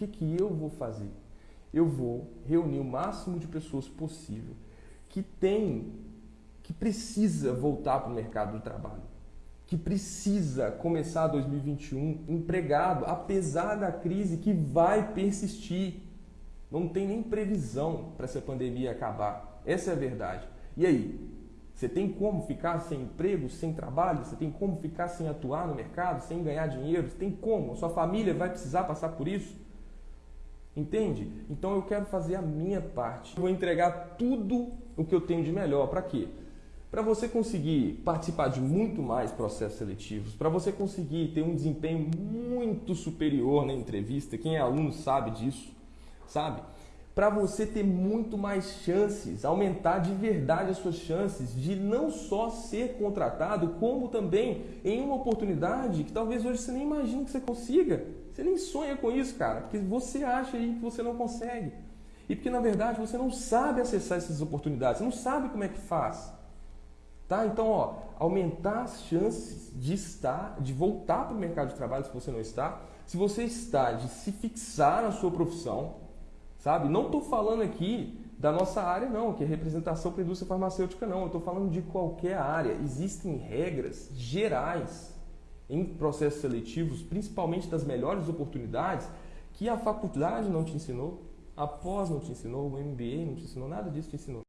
que, que eu vou fazer? Eu vou reunir o máximo de pessoas possível que tem, que precisa voltar para o mercado do trabalho, que precisa começar 2021 empregado, apesar da crise que vai persistir. Não tem nem previsão para essa pandemia acabar. Essa é a verdade. E aí? Você tem como ficar sem emprego, sem trabalho? Você tem como ficar sem atuar no mercado, sem ganhar dinheiro? Você tem como? Sua família vai precisar passar por isso? Entende? Então eu quero fazer a minha parte. vou entregar tudo o que eu tenho de melhor. Para quê? Para você conseguir participar de muito mais processos seletivos, para você conseguir ter um desempenho muito superior na entrevista, quem é aluno sabe disso, sabe? Para você ter muito mais chances, aumentar de verdade as suas chances de não só ser contratado, como também em uma oportunidade que talvez hoje você nem imagine que você consiga. Você nem sonha com isso, cara, porque você acha aí que você não consegue. E porque na verdade você não sabe acessar essas oportunidades, você não sabe como é que faz. Tá? Então, ó, aumentar as chances de estar, de voltar para o mercado de trabalho se você não está, se você está, de se fixar na sua profissão, sabe? Não estou falando aqui da nossa área, não, que é representação para a indústria farmacêutica, não. Eu estou falando de qualquer área. Existem regras gerais em processos seletivos, principalmente das melhores oportunidades, que a faculdade não te ensinou, a pós não te ensinou, o MBA não te ensinou, nada disso te ensinou.